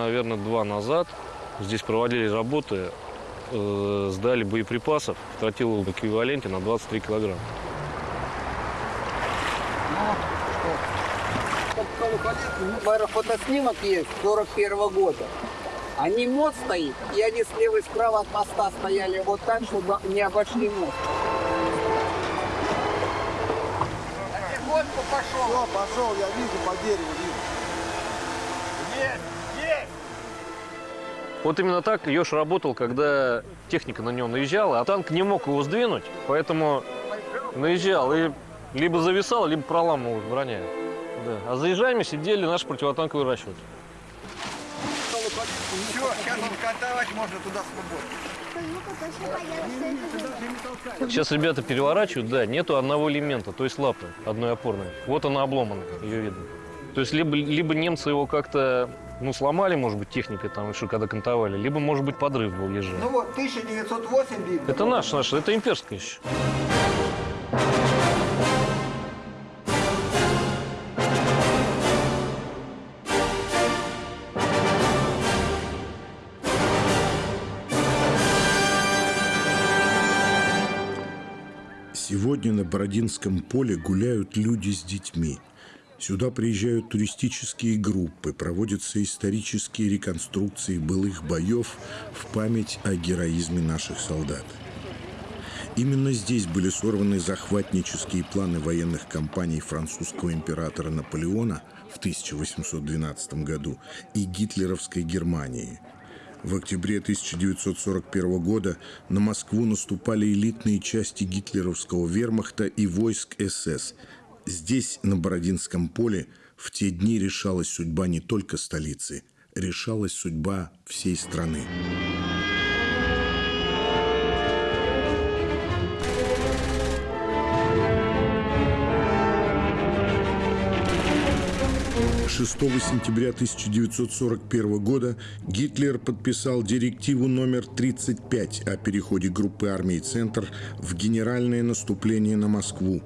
наверное, два назад здесь проводили работы, э, сдали боеприпасов в тротиловом эквиваленте на 23 килограмма. Наверное, фотоснимок есть 41 года. Они мост стоит, и они слева и справа от моста стояли вот так, чтобы не обошли мост. Потихоньку пошел. Все, пошел, я вижу по дереву, вижу. Вот именно так Ёж работал, когда техника на него наезжала, а танк не мог его сдвинуть, поэтому наезжал и либо зависал, либо проламывал броня. Да. А за ежами сидели наши противотанковые расчеты. Все, сейчас вот катавать можно туда свободно. Сейчас ребята переворачивают, да, нету одного элемента, то есть лапы одной опорной. Вот она обломана, ее видно. То есть либо, либо немцы его как-то ну, сломали, может быть, техникой там, еще когда кантовали, либо, может быть, подрыв был ежи. Ну вот, 1908 видно. Это наш, наш, это имперская еще. Сегодня на Бородинском поле гуляют люди с детьми. Сюда приезжают туристические группы, проводятся исторические реконструкции былых боев в память о героизме наших солдат. Именно здесь были сорваны захватнические планы военных кампаний французского императора Наполеона в 1812 году и гитлеровской Германии. В октябре 1941 года на Москву наступали элитные части гитлеровского вермахта и войск СС. Здесь, на Бородинском поле, в те дни решалась судьба не только столицы, решалась судьба всей страны. 6 сентября 1941 года Гитлер подписал директиву номер 35 о переходе группы армий «Центр» в генеральное наступление на Москву.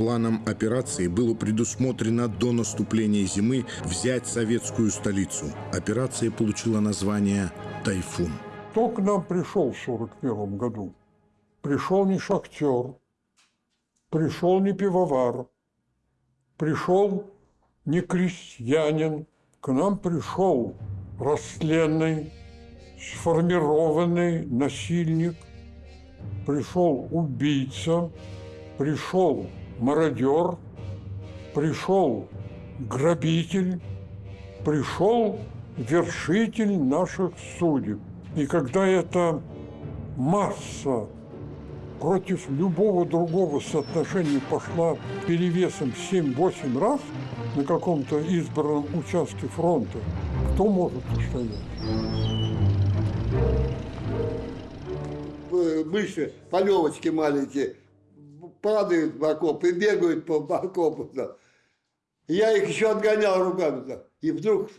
Планом операции было предусмотрено до наступления зимы взять советскую столицу. Операция получила название «Тайфун». Кто к нам пришел в 1941 году? Пришел не шахтер, пришел не пивовар, пришел не крестьянин, к нам пришел растленный, сформированный насильник, пришел убийца, пришел мародер, пришел грабитель, пришел вершитель наших судеб. И когда эта масса против любого другого соотношения пошла перевесом 7-8 раз на каком-то избранном участке фронта, кто может устоять? Мыши, полевочки маленькие, падают в окоп и бегают по окопу. Да. Я их еще отгонял руками. Да. И вдруг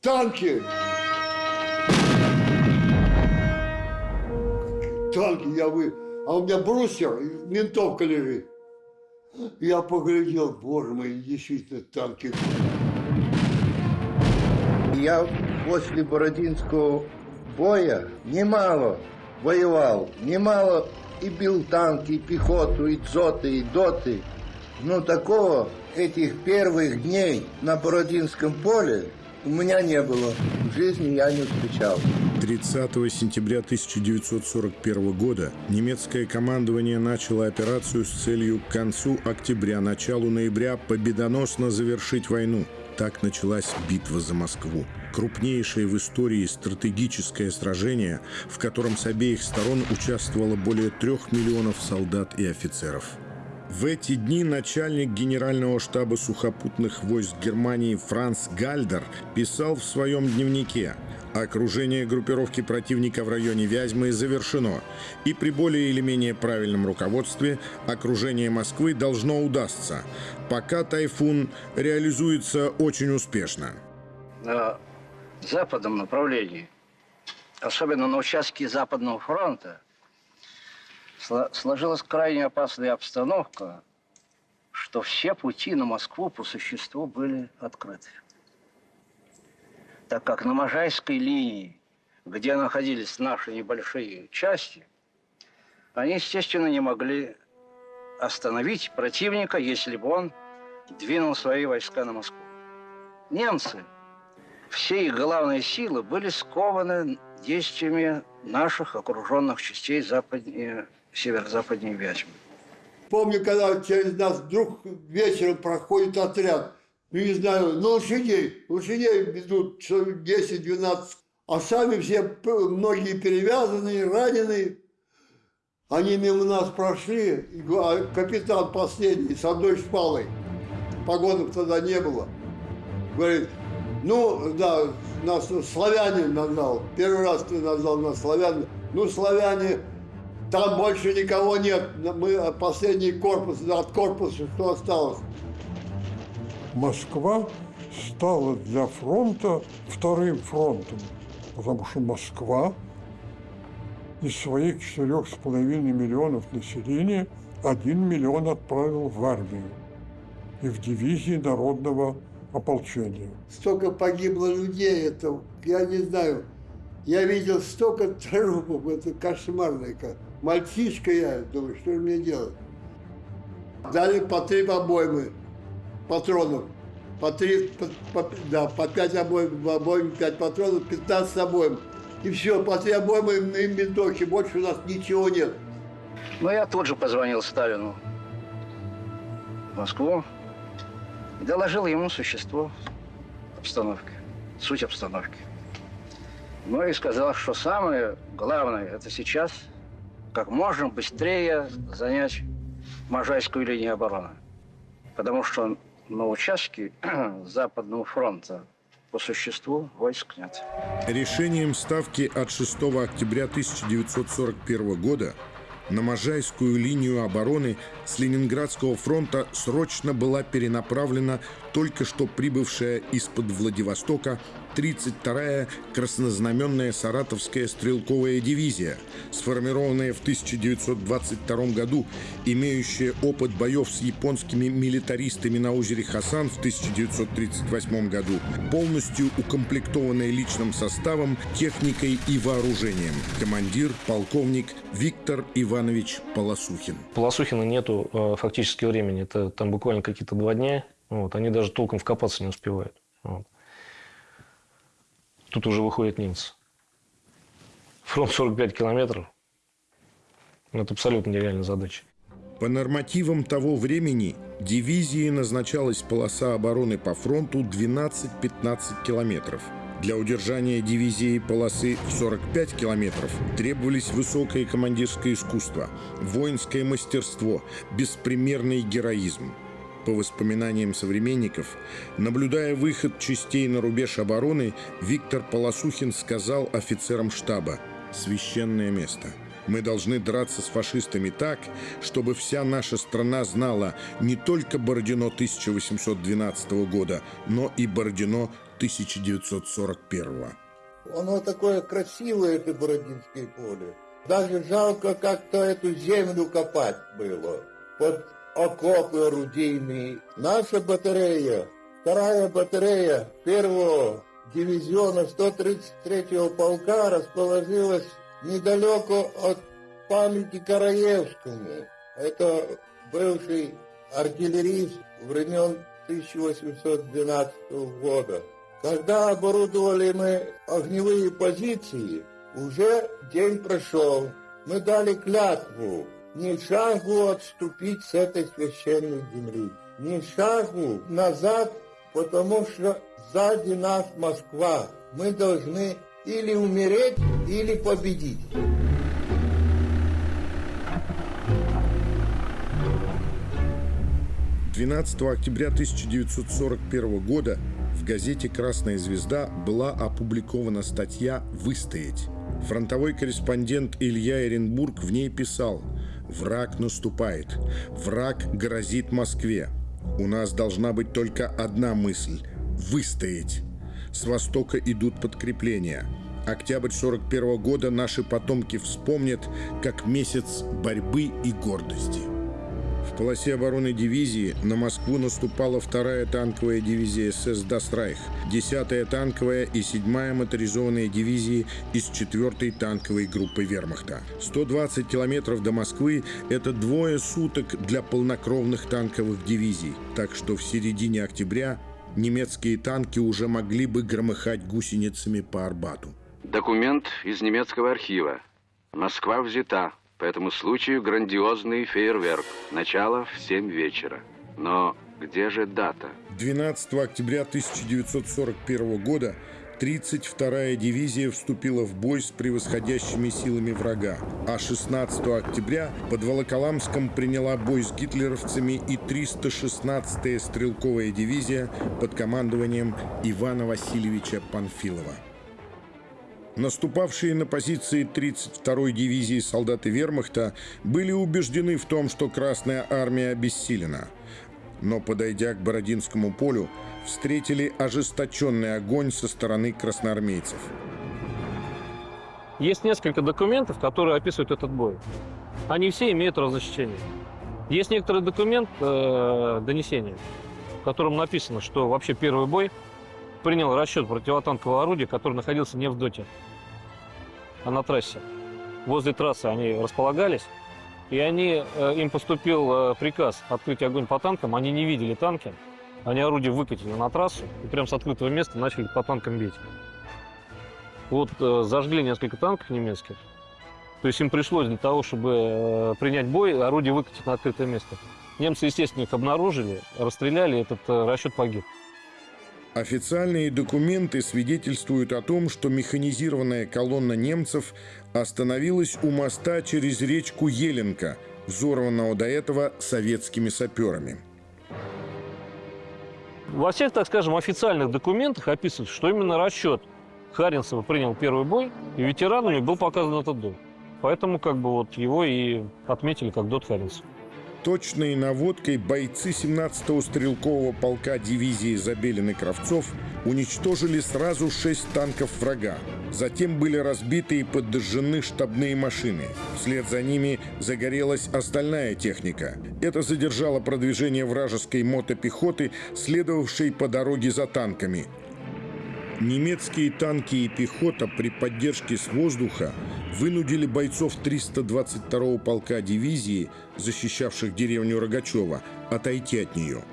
танки. Танки я вы а у меня брусья, ментовка лежит. Я поглядел, боже мой, действительно танки. Я после Бородинского боя немало воевал, немало и бил танки, и пехоту, и дзоты, и доты. Но такого этих первых дней на Бородинском поле у меня не было. В жизни я не встречал. 30 сентября 1941 года немецкое командование начало операцию с целью к концу октября, началу ноября победоносно завершить войну. Так началась битва за Москву. Крупнейшее в истории стратегическое сражение, в котором с обеих сторон участвовало более трех миллионов солдат и офицеров. В эти дни начальник Генерального штаба сухопутных войск Германии Франц Гальдер писал в своем дневнике – Окружение группировки противника в районе Вязьмы завершено, и при более или менее правильном руководстве окружение Москвы должно удастся, пока «Тайфун» реализуется очень успешно. На западном направлении, особенно на участке Западного фронта, сложилась крайне опасная обстановка, что все пути на Москву по существу были открыты. Так как на Можайской линии, где находились наши небольшие части, они, естественно, не могли остановить противника, если бы он двинул свои войска на Москву. Немцы, все их главные силы были скованы действиями наших окруженных частей западнее, северо-западнее Вязьмы. Помню, когда через нас вдруг вечером проходит отряд, не знаю, на лошадей, лошадей ведут человек 10-12, а сами все, многие перевязанные, раненые. Они мимо нас прошли, а капитан последний с одной шпалой, погонов тогда не было, говорит, ну, да, нас славяне назвал, первый раз ты назвал нас славяне, ну, славяне, там больше никого нет, мы последний корпус, от корпуса что осталось. Москва стала для фронта вторым фронтом, потому что Москва из своих четырех с половиной миллионов населения один миллион отправил в армию и в дивизии народного ополчения. Столько погибло людей, это, я не знаю, я видел столько трупов, это кошмарно. Мальчишка я, думаю, что же мне делать? Дали по три обоймы патронов. По три, по, по- да, по пять обоим, в обойме пять патронов, 15 обоим. И все, по три обоймы и винтовки, больше у нас ничего нет. Но я тут же позвонил Сталину в Москву и доложил ему существо обстановки, суть обстановки. Ну и сказал, что самое главное это сейчас как можно быстрее занять Можайскую линию обороны. Потому что на участке Западного фронта по существу войск нет. Решением Ставки от 6 октября 1941 года на Можайскую линию обороны с Ленинградского фронта срочно была перенаправлена только что прибывшая из-под Владивостока 32-я краснознаменная Саратовская стрелковая дивизия, сформированная в 1922 году, имеющая опыт боев с японскими милитаристами на озере Хасан в 1938 году, полностью укомплектованная личным составом, техникой и вооружением. Командир, полковник Виктор Иванович Полосухин. Полосухина нету э, фактически времени. Это там буквально какие-то два дня. Вот. Они даже толком вкопаться не успевают. Вот. Тут уже выходят немцы. Фронт 45 километров. Ну, Это абсолютно нереальная задача. По нормативам того времени дивизии назначалась полоса обороны по фронту 12-15 километров. Для удержания дивизии полосы в 45 километров требовались высокое командирское искусство, воинское мастерство, беспримерный героизм. По воспоминаниям современников, наблюдая выход частей на рубеж обороны, Виктор Полосухин сказал офицерам штаба «Священное место». Мы должны драться с фашистами так, чтобы вся наша страна знала не только Бородино 1812 года, но и Бородино 1941. Оно такое красивое, это Бородинское поле. Даже жалко как-то эту землю копать было. Под окопы орудийные. Наша батарея, вторая батарея первого дивизиона 133-го полка расположилась недалеко от памяти Караевскому. Это бывший артиллерист времен 1812 года. Когда оборудовали мы огневые позиции, уже день прошел. Мы дали клятву ни шагу отступить с этой священной земли, ни шагу назад, потому что сзади нас Москва. Мы должны или умереть, или победить. – 12 октября 1941 года в газете «Красная звезда» была опубликована статья «Выстоять». Фронтовой корреспондент Илья Эренбург в ней писал «Враг наступает. Враг грозит Москве. У нас должна быть только одна мысль – выстоять. С востока идут подкрепления. Октябрь 41 года наши потомки вспомнят как месяц борьбы и гордости». В полосе обороны дивизии на Москву наступала вторая танковая дивизия СС «Дастрайх», 10-я танковая и 7-я моторизованная дивизии из 4-й танковой группы вермахта. 120 километров до Москвы – это двое суток для полнокровных танковых дивизий, так что в середине октября немецкие танки уже могли бы громыхать гусеницами по Арбату. Документ из немецкого архива. Москва взята. По этому случаю грандиозный фейерверк. Начало в 7 вечера. Но где же дата? 12 октября 1941 года 32-я дивизия вступила в бой с превосходящими силами врага, а 16 октября под Волоколамском приняла бой с гитлеровцами и 316-я стрелковая дивизия под командованием Ивана Васильевича Панфилова. Наступавшие на позиции 32-й дивизии солдаты вермахта были убеждены в том, что Красная армия обессилена. Но, подойдя к Бородинскому полю, встретили ожесточенный огонь со стороны красноармейцев. Есть несколько документов, которые описывают этот бой. Они все имеют различение. Есть некоторый документ, э, донесение, в котором написано, что вообще первый бой принял расчет противотанкового орудия, который находился не в доте, а на трассе. Возле трассы они располагались, и они, э, им поступил э, приказ открыть огонь по танкам. Они не видели танки, они орудие выкатили на трассу и прямо с открытого места начали по танкам бить. Вот э, зажгли несколько танков немецких. То есть им пришлось для того, чтобы принять бой, орудие выкатить на открытое место. Немцы, естественно, их обнаружили, расстреляли, этот расчет погиб. Официальные документы свидетельствуют о том, что механизированная колонна немцев остановилась у моста через речку Еленка, взорванного до этого советскими саперами. Во всех, так скажем, официальных документах описывается, что именно расчет Харинцева принял первый бой, и ветеранами был показан этот дом. Поэтому как бы вот его и отметили как Дот Харинцев точной наводкой бойцы 17-го стрелкового полка дивизии Забелин и Кравцов уничтожили сразу шесть танков врага. Затем были разбиты и подожжены штабные машины. Вслед за ними загорелась остальная техника. Это задержало продвижение вражеской мотопехоты, следовавшей по дороге за танками. Немецкие танки и пехота при поддержке с воздуха вынудили бойцов 322-го полка дивизии, защищавших деревню Рогачева, отойти от нее.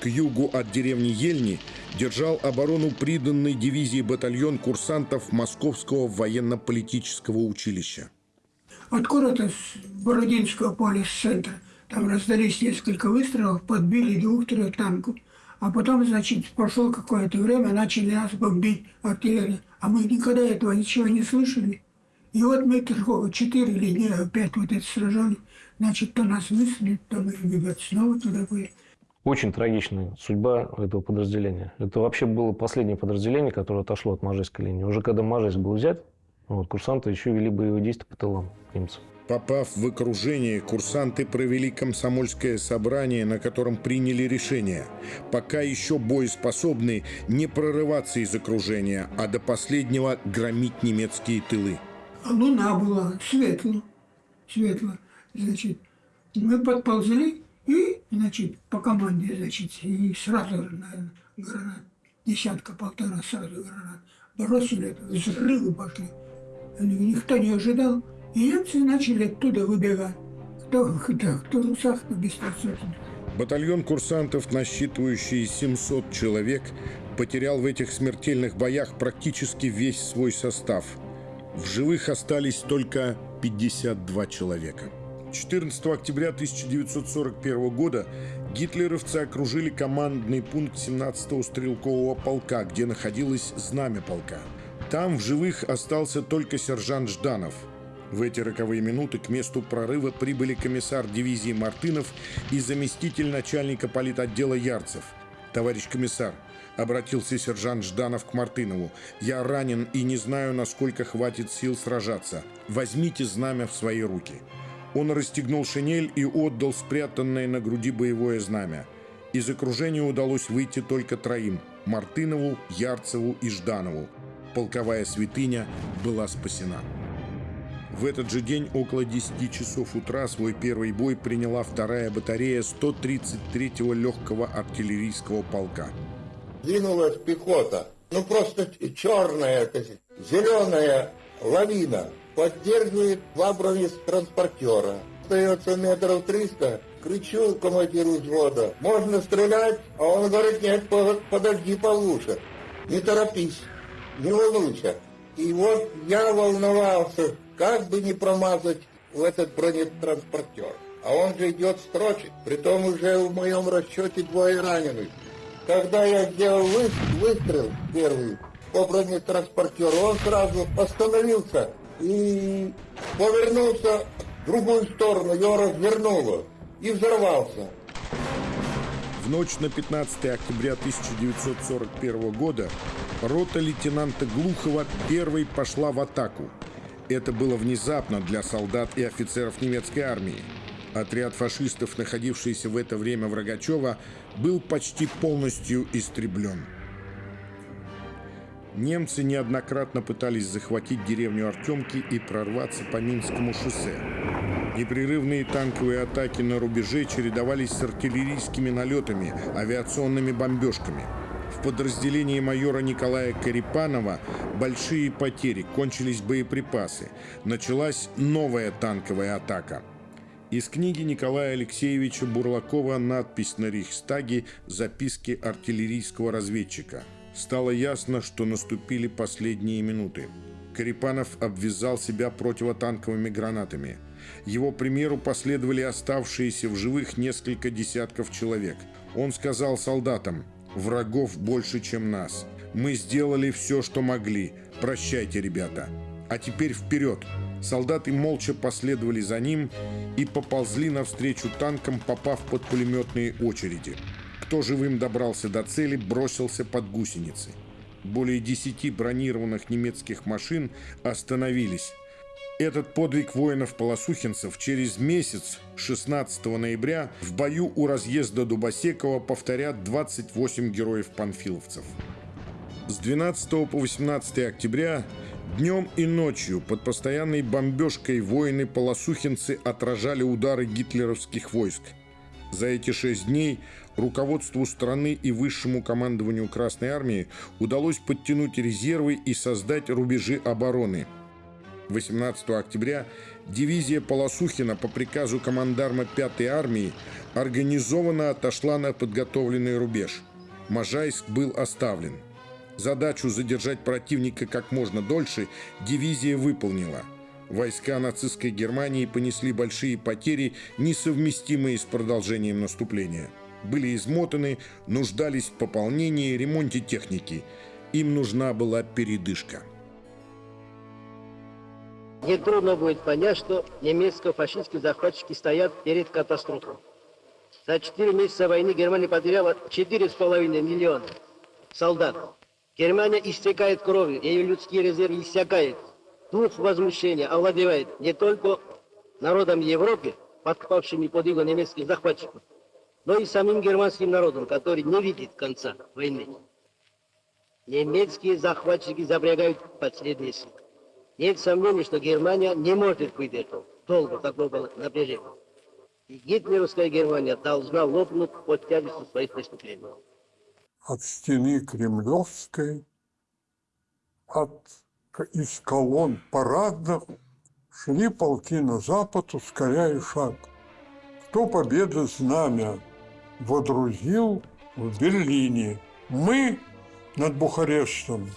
К югу от деревни Ельни держал оборону приданной дивизии батальон курсантов Московского военно-политического училища. Откуда-то с Бородинского поля, с центра, там раздались несколько выстрелов, подбили двух-трех танков – а потом, значит, прошло какое-то время, начали нас бомбить артиллерия. А мы никогда этого ничего не слышали. И вот мы четыре или не, опять вот это сражали. Значит, то нас высадили, то мы, ребят, снова туда были. Очень трагичная судьба этого подразделения. Это вообще было последнее подразделение, которое отошло от Можайской линии. Уже когда Можайск был взят, вот, курсанты еще вели боевые действия по тылам немцев. Попав в окружение, курсанты провели комсомольское собрание, на котором приняли решение, пока еще боеспособны, не прорываться из окружения, а до последнего громить немецкие тылы. Луна была, светло, светло. Значит, мы подползли и, значит, по команде, значит, и сразу, наверное, гранат, десятка-полтора сразу гранат. Бросили, взрывы пошли. Никто не ожидал. И немцы начали оттуда выбегать. Кто, кто, кто русах, кто без Батальон курсантов, насчитывающий 700 человек, потерял в этих смертельных боях практически весь свой состав. В живых остались только 52 человека. 14 октября 1941 года гитлеровцы окружили командный пункт 17-го стрелкового полка, где находилось знамя полка. Там в живых остался только сержант Жданов – в эти роковые минуты к месту прорыва прибыли комиссар дивизии Мартынов и заместитель начальника политотдела Ярцев. «Товарищ комиссар», — обратился сержант Жданов к Мартынову, «я ранен и не знаю, насколько хватит сил сражаться. Возьмите знамя в свои руки». Он расстегнул шинель и отдал спрятанное на груди боевое знамя. Из окружения удалось выйти только троим – Мартынову, Ярцеву и Жданову. Полковая святыня была спасена. В этот же день около 10 часов утра свой первый бой приняла вторая батарея 133-го легкого артиллерийского полка. Двинулась пехота. Ну просто черная, зеленая лавина. Поддерживает два бронетранспортера. Остается метров триста. Кричу командиру взвода. Можно стрелять? А он говорит, нет, подожди получше. Не торопись, не волнуйся. И вот я волновался, как бы не промазать в этот бронетранспортер. А он же идет строчить, притом уже в моем расчете двое раненых. Когда я сделал выстрел первый по бронетранспортеру, он сразу остановился и повернулся в другую сторону, его развернуло и взорвался. В ночь на 15 октября 1941 года рота лейтенанта Глухова первой пошла в атаку. Это было внезапно для солдат и офицеров немецкой армии. Отряд фашистов, находившийся в это время в Рогачево, был почти полностью истреблен. Немцы неоднократно пытались захватить деревню Артемки и прорваться по Минскому шоссе. Непрерывные танковые атаки на рубеже чередовались с артиллерийскими налетами, авиационными бомбежками. В подразделении майора Николая Карипанова большие потери, кончились боеприпасы. Началась новая танковая атака. Из книги Николая Алексеевича Бурлакова надпись на Рейхстаге «Записки артиллерийского разведчика». Стало ясно, что наступили последние минуты. Карипанов обвязал себя противотанковыми гранатами. Его примеру последовали оставшиеся в живых несколько десятков человек. Он сказал солдатам «Врагов больше, чем нас. Мы сделали все, что могли. Прощайте, ребята. А теперь вперед!» Солдаты молча последовали за ним и поползли навстречу танкам, попав под пулеметные очереди. Кто живым добрался до цели, бросился под гусеницы. Более десяти бронированных немецких машин остановились. Этот подвиг воинов-полосухинцев через месяц, 16 ноября, в бою у разъезда Дубосекова повторят 28 героев-панфиловцев. С 12 по 18 октября днем и ночью под постоянной бомбежкой воины-полосухинцы отражали удары гитлеровских войск. За эти шесть дней руководству страны и высшему командованию Красной Армии удалось подтянуть резервы и создать рубежи обороны. 18 октября дивизия Полосухина по приказу командарма 5-й армии организованно отошла на подготовленный рубеж. Можайск был оставлен. Задачу задержать противника как можно дольше дивизия выполнила. Войска нацистской Германии понесли большие потери, несовместимые с продолжением наступления были измотаны, нуждались в пополнении и ремонте техники. Им нужна была передышка. Нетрудно будет понять, что немецко-фашистские захватчики стоят перед катастрофой. За четыре месяца войны Германия потеряла 4,5 миллиона солдат. Германия истекает кровью, ее людские резервы иссякают. Дух возмущения овладевает не только народом Европы, подпавшими под иго немецких захватчиков, но и самим германским народом, который не видит конца войны. Немецкие захватчики запрягают последние силы. Нет сомнений, что Германия не может выдержать долго такого напряжения. И гитлеровская Германия должна лопнуть под тяжестью своих преступлений. От стены Кремлевской, от, из колонн парадных шли полки на запад, ускоряя шаг. Кто победы знамя водрузил в Берлине. Мы над Бухарестом,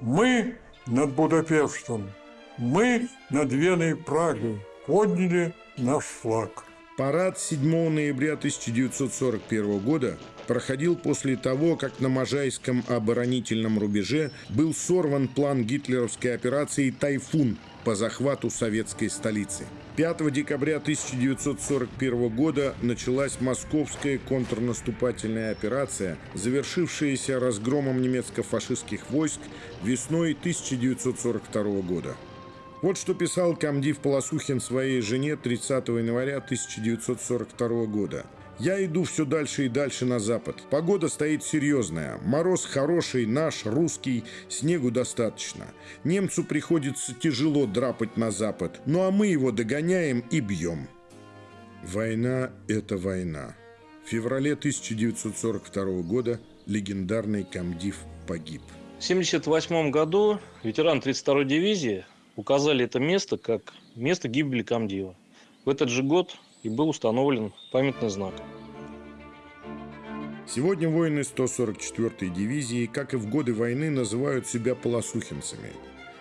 мы над Будапештом, мы над Веной и Прагой подняли наш флаг. Парад 7 ноября 1941 года проходил после того, как на Можайском оборонительном рубеже был сорван план гитлеровской операции «Тайфун» по захвату советской столицы. 5 декабря 1941 года началась московская контрнаступательная операция, завершившаяся разгромом немецко-фашистских войск весной 1942 года. Вот что писал комдив Полосухин своей жене 30 января 1942 года. Я иду все дальше и дальше на запад. Погода стоит серьезная. Мороз хороший, наш, русский, снегу достаточно. Немцу приходится тяжело драпать на запад, ну а мы его догоняем и бьем. Война – это война. В феврале 1942 года легендарный комдив погиб. В 1978 году ветеран 32-й дивизии указали это место как место гибели комдива. В этот же год и был установлен памятный знак. Сегодня воины 144-й дивизии, как и в годы войны, называют себя полосухинцами.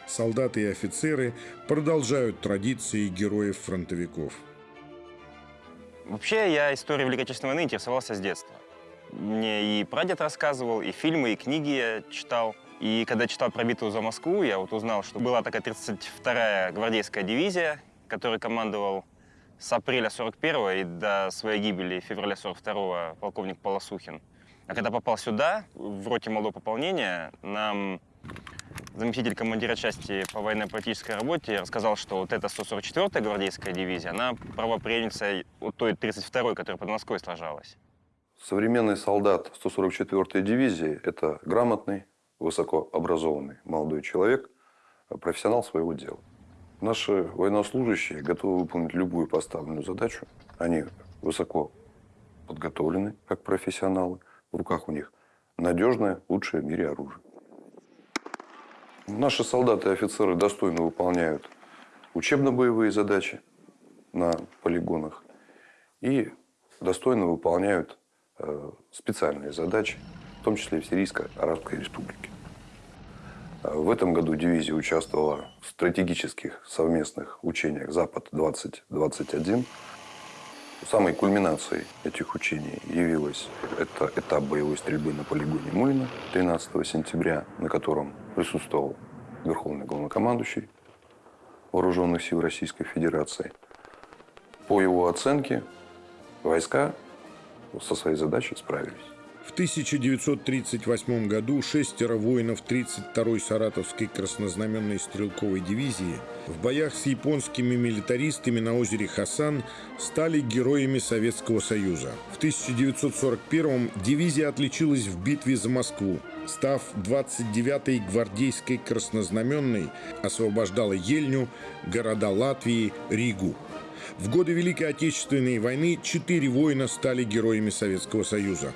Солдаты и офицеры продолжают традиции героев-фронтовиков. Вообще, я историей Великой Отечественной войны интересовался с детства. Мне и прадед рассказывал, и фильмы, и книги я читал. И когда читал про битву за Москву, я вот узнал, что была такая 32-я гвардейская дивизия, которой командовал с апреля 41 и до своей гибели февраля 42 полковник Полосухин. А когда попал сюда, в роте молодого пополнения, нам заместитель командира части по военно-политической работе рассказал, что вот эта 144-я гвардейская дивизия, она правоприемница у той 32-й, которая под Москвой сложалась. Современный солдат 144-й дивизии – это грамотный, высокообразованный молодой человек, профессионал своего дела. Наши военнослужащие готовы выполнить любую поставленную задачу. Они высоко подготовлены, как профессионалы. В руках у них надежное, лучшее в мире оружие. Наши солдаты и офицеры достойно выполняют учебно-боевые задачи на полигонах и достойно выполняют э, специальные задачи, в том числе и в Сирийско-Арабской Республике. В этом году дивизия участвовала в стратегических совместных учениях «Запад-2021». Самой кульминацией этих учений явилась это этап боевой стрельбы на полигоне Мулина 13 сентября, на котором присутствовал Верховный главнокомандующий Вооруженных сил Российской Федерации. По его оценке, войска со своей задачей справились. В 1938 году шестеро воинов 32-й Саратовской краснознаменной стрелковой дивизии в боях с японскими милитаристами на озере Хасан стали героями Советского Союза. В 1941 дивизия отличилась в битве за Москву. Став 29-й гвардейской краснознаменной, освобождала Ельню, города Латвии, Ригу. В годы Великой Отечественной войны четыре воина стали героями Советского Союза.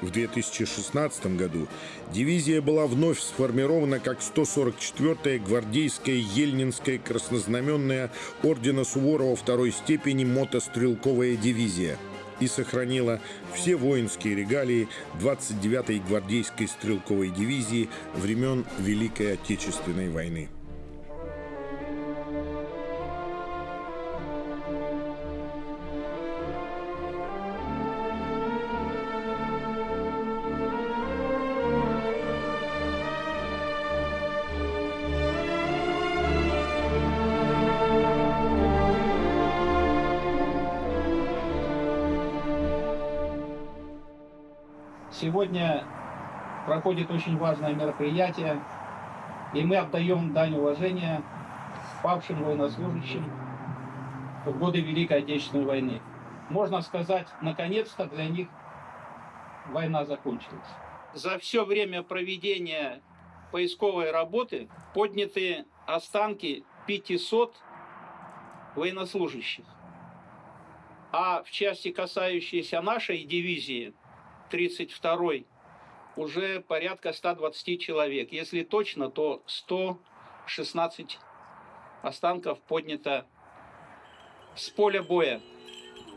В 2016 году дивизия была вновь сформирована как 144-я гвардейская Ельнинская краснознаменная ордена Суворова второй степени мотострелковая дивизия и сохранила все воинские регалии 29-й гвардейской стрелковой дивизии времен Великой Отечественной войны. Сегодня проходит очень важное мероприятие, и мы отдаем дань уважения павшим военнослужащим в годы Великой Отечественной войны. Можно сказать, наконец-то для них война закончилась. За все время проведения поисковой работы подняты останки 500 военнослужащих. А в части, касающейся нашей дивизии, 32-й, уже порядка 120 человек. Если точно, то 116 останков поднято с поля боя.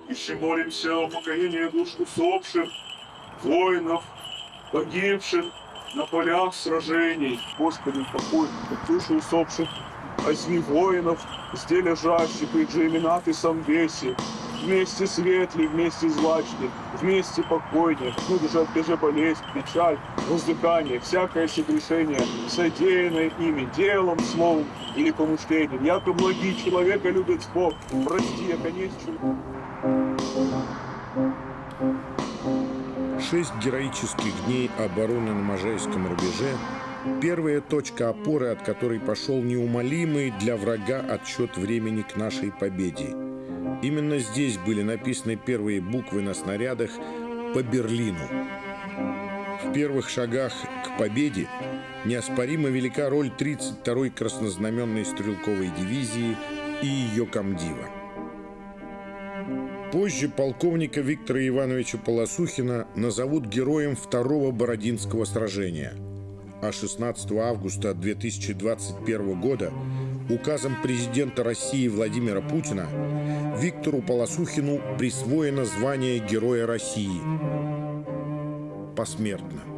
Еще молимся о покоении душ усопших, воинов, погибших на полях сражений. Господи, покой души усопших, возьми воинов, где лежащих, их же имена ты сам веси. Вместе светлый, вместе злачный, вместе покойнее, всюду же отбежи болезнь, печаль, воздыхание, всякое согрешение, содеянное ими, делом, словом или помышлением. Яко многие человека любят Бог, прости, я конечно. Шесть героических дней обороны на Можайском рубеже – первая точка опоры, от которой пошел неумолимый для врага отсчет времени к нашей победе. Именно здесь были написаны первые буквы на снарядах по Берлину. В первых шагах к победе неоспоримо велика роль 32-й краснознаменной стрелковой дивизии и ее комдива. Позже полковника Виктора Ивановича Полосухина назовут героем второго Бородинского сражения. А 16 августа 2021 года указом президента России Владимира Путина Виктору Полосухину присвоено звание Героя России посмертно.